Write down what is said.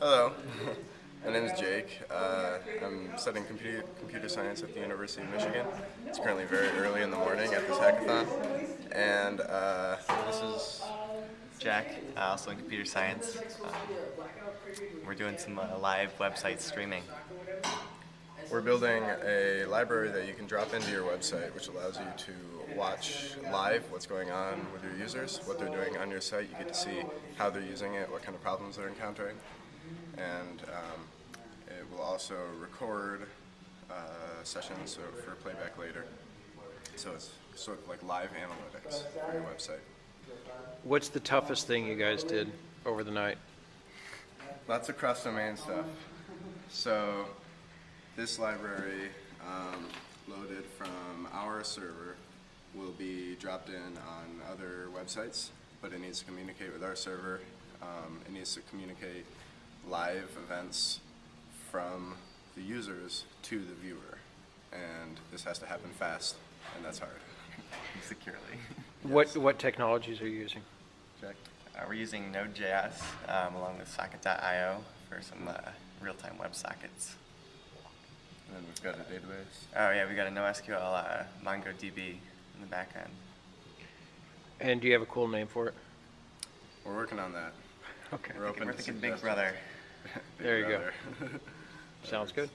Hello, my name is Jake. Uh, I'm studying computer, computer science at the University of Michigan. It's currently very early in the morning at this hackathon, and uh, this is Jack, uh, also in computer science. Um, we're doing some uh, live website streaming. we're building a library that you can drop into your website, which allows you to watch live what's going on with your users, what they're doing on your site. You get to see how they're using it, what kind of problems they're encountering, and um, it will also record uh, sessions so for playback later. So it's sort of like live analytics on your website. What's the toughest thing you guys did over the night? Lots of cross-domain stuff. So this library um, loaded from our server will be dropped in on other websites, but it needs to communicate with our server. Um, it needs to communicate live events from the users to the viewer. And this has to happen fast, and that's hard. securely. What, what technologies are you using? Jack? Uh, we're using Node.js um, along with Socket.io for some uh, real-time web sockets. And then we've got a database. Oh yeah, we got a NoSQL uh, MongoDB in the back end. And do you have a cool name for it? We're working on that. Okay, We're open We're to thinking Big suggestions. Brother. Big There you go. Brother. sounds good.